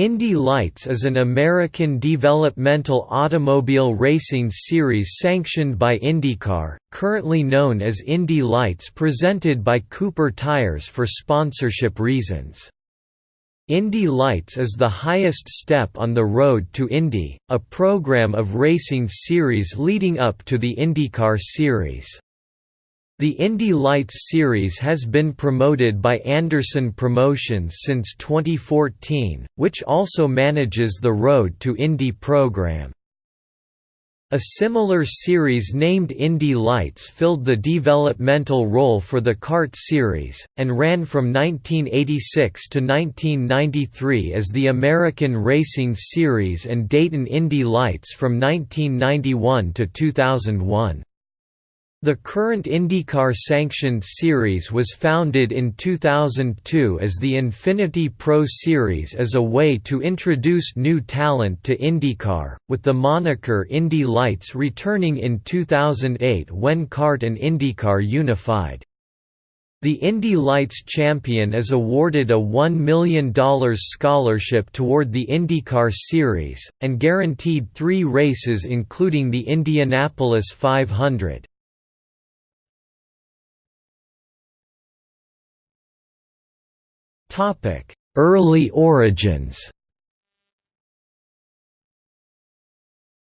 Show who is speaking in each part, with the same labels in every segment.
Speaker 1: Indy Lights is an American developmental automobile racing series sanctioned by IndyCar, currently known as Indy Lights presented by Cooper Tires for sponsorship reasons. Indy Lights is the highest step on the road to Indy, a program of racing series leading up to the IndyCar series. The Indy Lights series has been promoted by Anderson Promotions since 2014, which also manages the Road to Indy program. A similar series named Indy Lights filled the developmental role for the CART series, and ran from 1986 to 1993 as the American Racing Series and Dayton Indy Lights from 1991 to 2001. The current IndyCar sanctioned series was founded in 2002 as the Infiniti Pro Series as a way to introduce new talent to IndyCar, with the moniker Indy Lights returning in 2008 when CART and IndyCar unified. The Indy Lights champion is awarded a $1 million scholarship toward the IndyCar Series, and guaranteed three races including the Indianapolis 500. Early origins.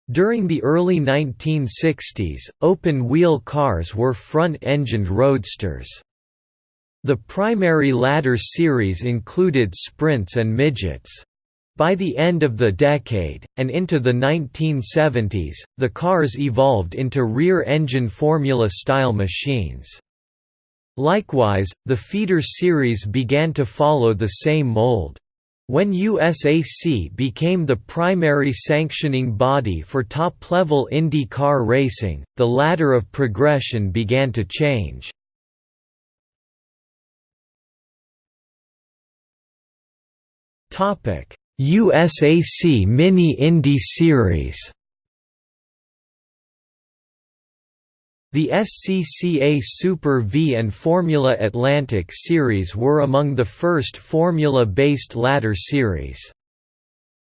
Speaker 1: During the early 1960s, open-wheel cars were front-engined roadsters. The primary ladder series included sprints and midgets. By the end of the decade, and into the 1970s, the cars evolved into rear-engine Formula-style machines. Likewise, the feeder series began to follow the same mold. When USAC became the primary sanctioning body for top-level Indy car racing, the ladder of progression began to change. USAC Mini Indy Series The SCCA Super V and Formula Atlantic series were among the first Formula-based ladder series.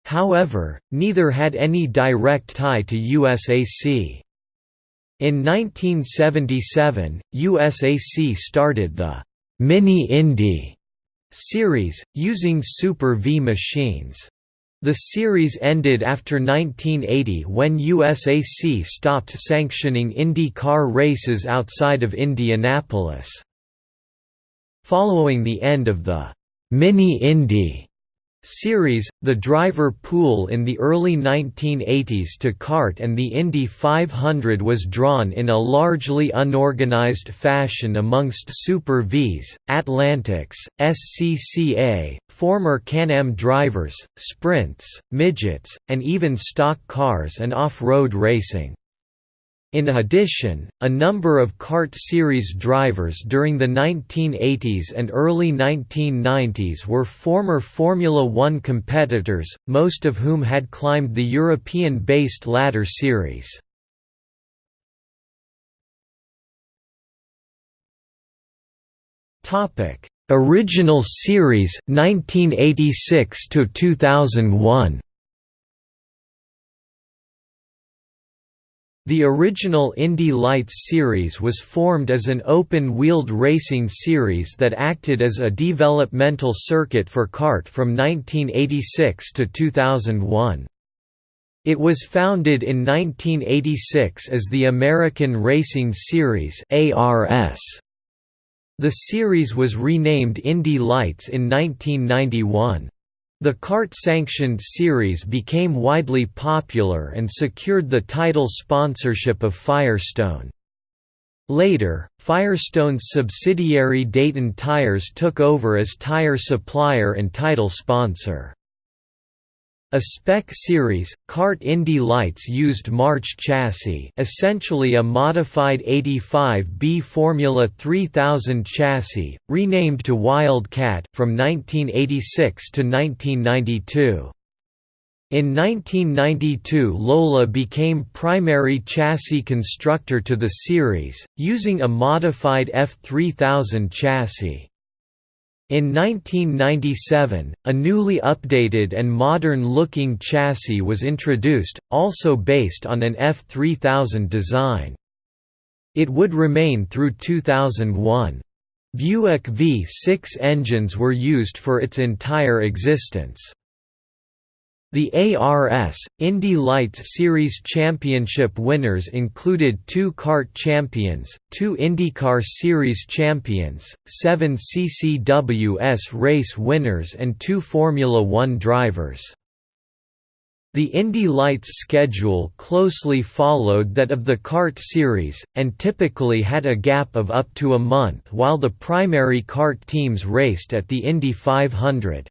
Speaker 1: However, neither had any direct tie to USAC. In 1977, USAC started the Mini Indy series, using Super V machines. The series ended after 1980 when USAC stopped sanctioning IndyCar races outside of Indianapolis. Following the end of the Mini Indy series, the driver pool in the early 1980s to CART and the Indy 500 was drawn in a largely unorganized fashion amongst Super Vs, Atlantics, SCCA, former Can-Am drivers, sprints, midgets, and even stock cars and off-road racing. In addition, a number of CART series drivers during the 1980s and early 1990s were former Formula One competitors, most of whom had climbed the European-based ladder series. Original series 1986 to 2001 The original Indy Lights series was formed as an open-wheeled racing series that acted as a developmental circuit for CART from 1986 to 2001. It was founded in 1986 as the American Racing Series The series was renamed Indy Lights in 1991. The CART-sanctioned series became widely popular and secured the title sponsorship of Firestone. Later, Firestone's subsidiary Dayton Tires took over as tire supplier and title sponsor. A spec series, CART Indy Lights used March chassis essentially a modified 85B Formula 3000 chassis, renamed to Wildcat from 1986 to 1992. In 1992 Lola became primary chassis constructor to the series, using a modified F3000 chassis. In 1997, a newly updated and modern-looking chassis was introduced, also based on an F3000 design. It would remain through 2001. Buick V6 engines were used for its entire existence. The ARS, Indy Lights Series Championship winners included two CART champions, two IndyCar Series champions, seven CCWS race winners and two Formula One drivers. The Indy Lights schedule closely followed that of the CART series, and typically had a gap of up to a month while the primary CART teams raced at the Indy 500.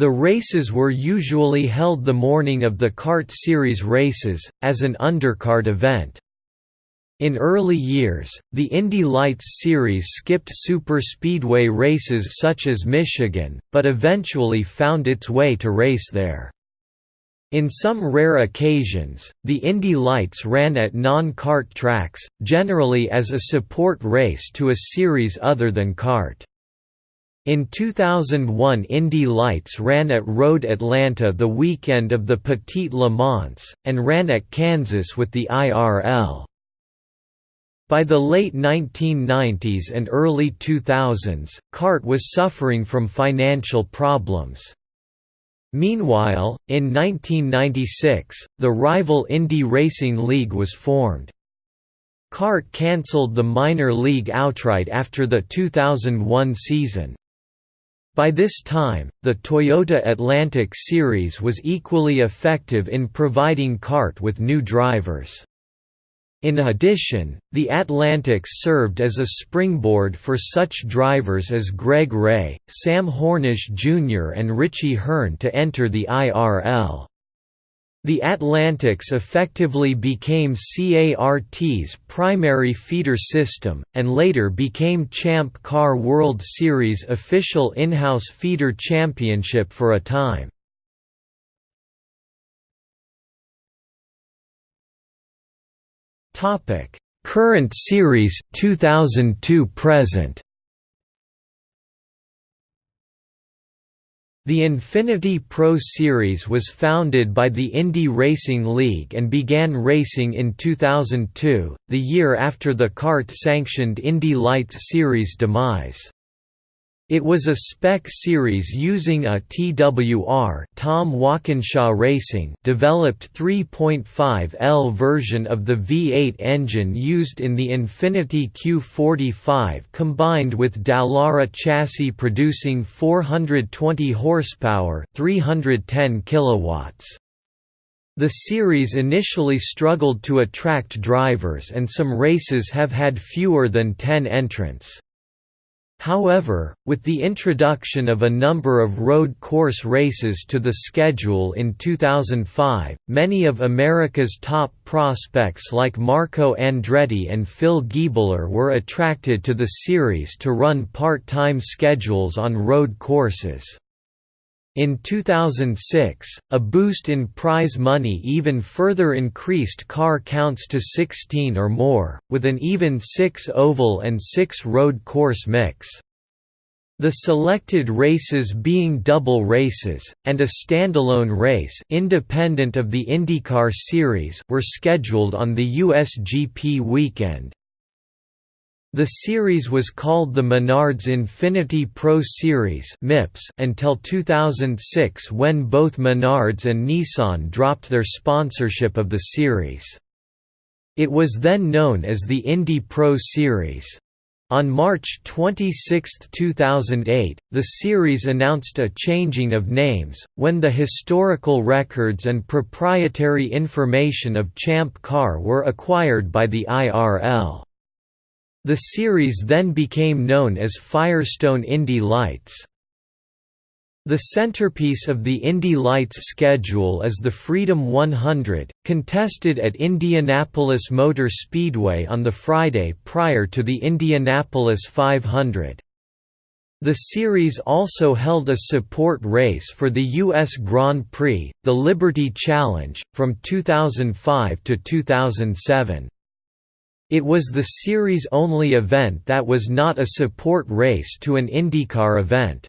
Speaker 1: The races were usually held the morning of the CART series races, as an undercard event. In early years, the Indy Lights series skipped superspeedway races such as Michigan, but eventually found its way to race there. In some rare occasions, the Indy Lights ran at non-CART tracks, generally as a support race to a series other than CART. In 2001 Indy Lights ran at Road Atlanta the weekend of the Petit Le Mans, and ran at Kansas with the IRL. By the late 1990s and early 2000s, CART was suffering from financial problems. Meanwhile, in 1996, the rival Indy Racing League was formed. CART cancelled the minor league outright after the 2001 season. By this time, the Toyota Atlantic Series was equally effective in providing CART with new drivers. In addition, the Atlantics served as a springboard for such drivers as Greg Ray, Sam Hornish Jr. and Richie Hearn to enter the IRL. The Atlantics effectively became CART's primary feeder system, and later became Champ Car World Series official in-house feeder championship for a time. Current series 2002 present The Infiniti Pro Series was founded by the Indy Racing League and began racing in 2002, the year after the CART-sanctioned Indy Lights Series demise. It was a spec series using a TWR Tom Walkinshaw Racing developed 3.5L version of the V8 engine used in the Infiniti Q45 combined with Dallara chassis producing 420 horsepower 310 kilowatts. The series initially struggled to attract drivers and some races have had fewer than 10 entrants. However, with the introduction of a number of road course races to the schedule in 2005, many of America's top prospects like Marco Andretti and Phil Giebler were attracted to the series to run part-time schedules on road courses. In 2006, a boost in prize money even further increased car counts to 16 or more, with an even 6 oval and 6 road course mix. The selected races being double races, and a standalone race independent of the IndyCar series were scheduled on the USGP weekend. The series was called the Menards Infiniti Pro Series until 2006 when both Menards and Nissan dropped their sponsorship of the series. It was then known as the Indy Pro Series. On March 26, 2008, the series announced a changing of names, when the historical records and proprietary information of Champ Car were acquired by the IRL. The series then became known as Firestone Indy Lights. The centerpiece of the Indy Lights schedule is the Freedom 100, contested at Indianapolis Motor Speedway on the Friday prior to the Indianapolis 500. The series also held a support race for the U.S. Grand Prix, the Liberty Challenge, from 2005 to 2007. It was the series' only event that was not a support race to an IndyCar event.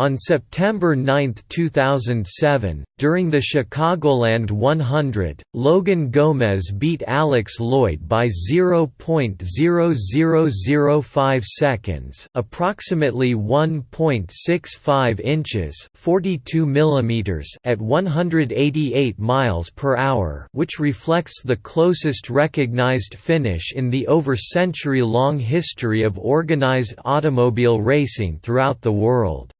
Speaker 1: On September 9, 2007, during the Chicagoland 100, Logan Gomez beat Alex Lloyd by 0.0005 seconds, approximately 1.65 inches, 42 millimeters at 188 miles per hour, which reflects the closest recognized finish in the over century-long history of organized automobile racing throughout the world.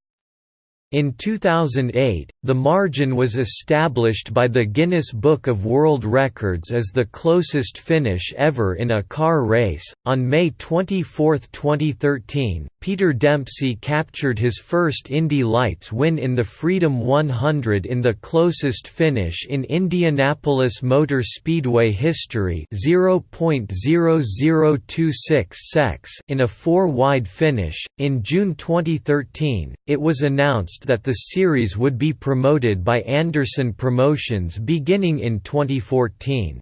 Speaker 1: In 2008, the margin was established by the Guinness Book of World Records as the closest finish ever in a car race. On May 24, 2013, Peter Dempsey captured his first Indy Lights win in the Freedom 100 in the closest finish in Indianapolis Motor Speedway history 0.0026 secs in a four-wide finish. In June 2013, it was announced that the series would be promoted by Anderson Promotions beginning in 2014.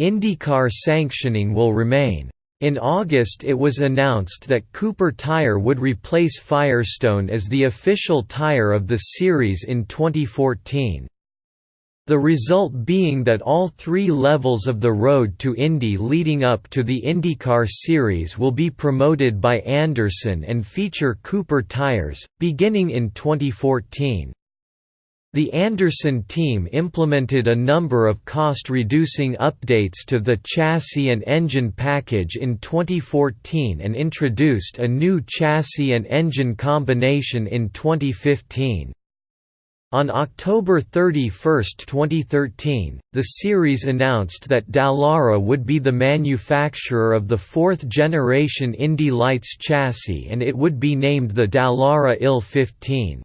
Speaker 1: IndyCar sanctioning will remain. In August it was announced that Cooper Tire would replace Firestone as the official tire of the series in 2014. The result being that all three levels of the road to Indy leading up to the IndyCar series will be promoted by Anderson and feature Cooper tires, beginning in 2014. The Anderson team implemented a number of cost-reducing updates to the chassis and engine package in 2014 and introduced a new chassis and engine combination in 2015. On October 31, 2013, the series announced that Dallara would be the manufacturer of the fourth-generation Indy Lights chassis and it would be named the Dallara IL 15.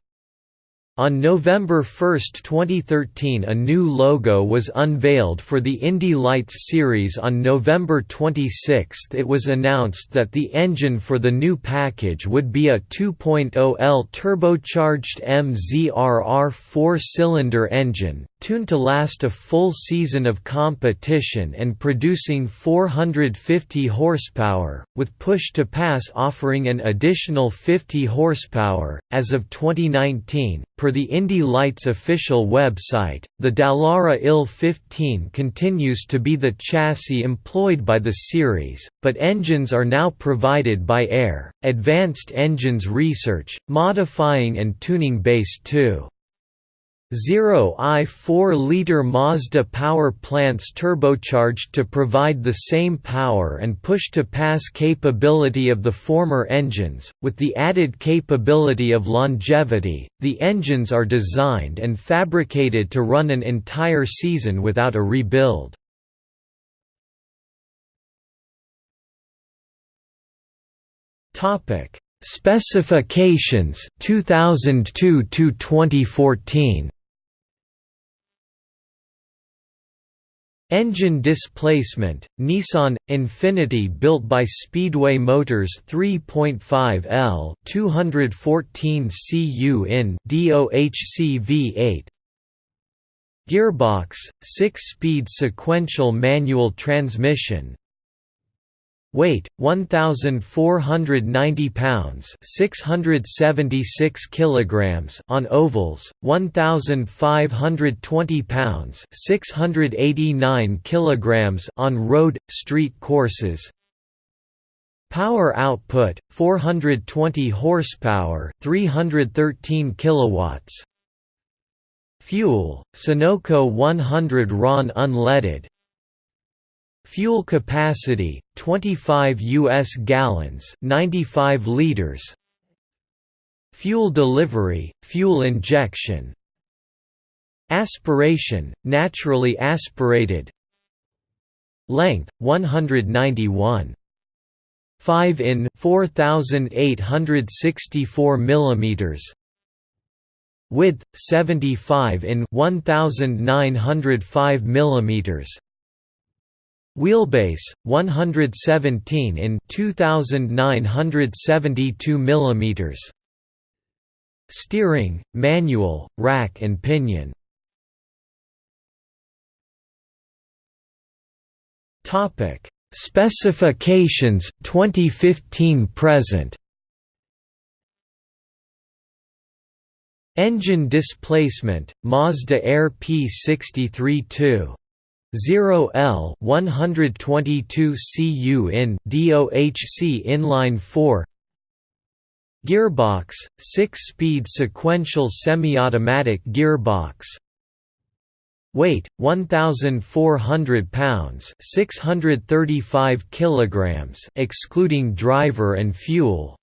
Speaker 1: On November 1, 2013 a new logo was unveiled for the Indy Lights series. On November 26 it was announced that the engine for the new package would be a 2.0L turbocharged MZRR four-cylinder engine, tuned to last a full season of competition and producing 450 horsepower, with push-to-pass offering an additional 50 horsepower. As of 2019, per the Indy Lights official website, the Dallara IL 15 continues to be the chassis employed by the series, but engines are now provided by Air, Advanced Engines Research, modifying and tuning base 2. 0 I 4-liter Mazda power plants turbocharged to provide the same power and push-to-pass capability of the former engines, with the added capability of longevity. The engines are designed and fabricated to run an entire season without a rebuild. Topic: Specifications 2002 to 2014. Engine displacement, Nissan Infiniti built by Speedway Motors 3.5 L 214 cu in DOHC V8 Gearbox 6-speed sequential manual transmission Weight 1490 pounds, 676 kilograms on ovals, 1520 pounds, 689 kilograms on road street courses. Power output 420 horsepower, 313 kilowatts. Fuel Sunoco 100 RON unleaded, Fuel capacity 25 US gallons, 95 liters. Fuel delivery, fuel injection. Aspiration, naturally aspirated. Length 191 5 in 4864 millimeters width 75 in 1905 millimeters Wheelbase 117 in 2972 mm Steering manual rack and pinion. Topic: Specifications 2015 present. Engine displacement Mazda AER P63 0L 122 cu in DOHC inline 4 Gearbox 6-speed sequential semi-automatic gearbox Weight 1400 pounds, 635 kilograms, excluding driver and fuel.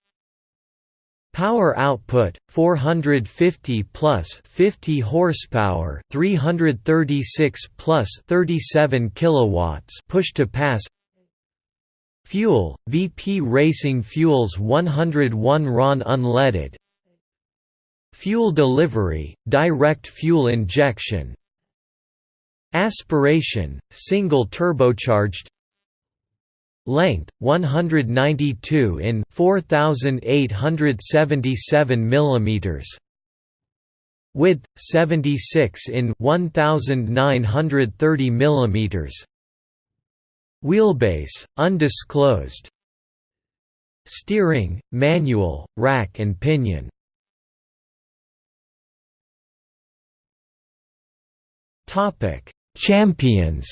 Speaker 1: Power output 450 plus 50 horsepower, 336 plus 37 kilowatts push to pass. Fuel VP Racing Fuels 101 RON unleaded. Fuel delivery, direct fuel injection, Aspiration, single turbocharged Length 192 in 4877 mm Width 76 in 1930 mm Wheelbase undisclosed. Steering manual rack and pinion. Topic Champions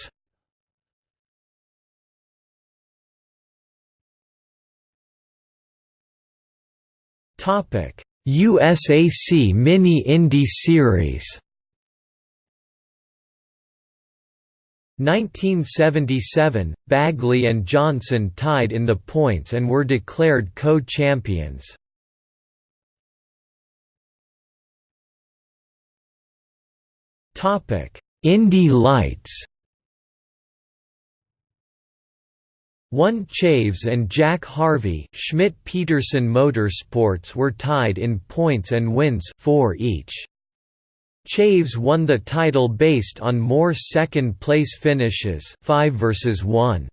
Speaker 1: Topic USAC Mini Indy Series 1977, Bagley and Johnson tied in the points and were declared co-champions. Indy Lights One Chaves and Jack Harvey Schmidt-Peterson Motorsports were tied in points and wins four each. Chaves won the title based on more second-place finishes 5 versus 1.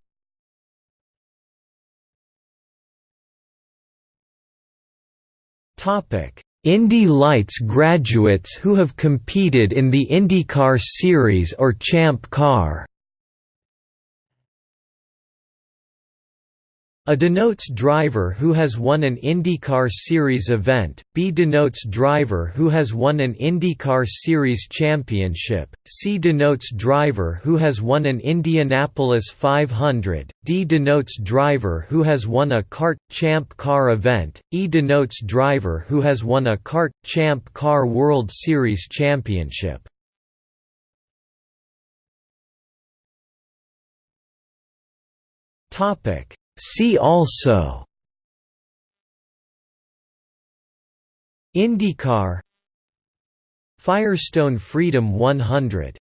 Speaker 1: Topic Indy Lights graduates who have competed in the IndyCar Series or Champ Car A denotes driver who has won an IndyCar Series event, B denotes driver who has won an IndyCar Series championship, C denotes driver who has won an Indianapolis 500, D denotes driver who has won a CART champ car event, E denotes driver who has won a CART champ car World Series championship. Topic See also IndyCar Firestone Freedom 100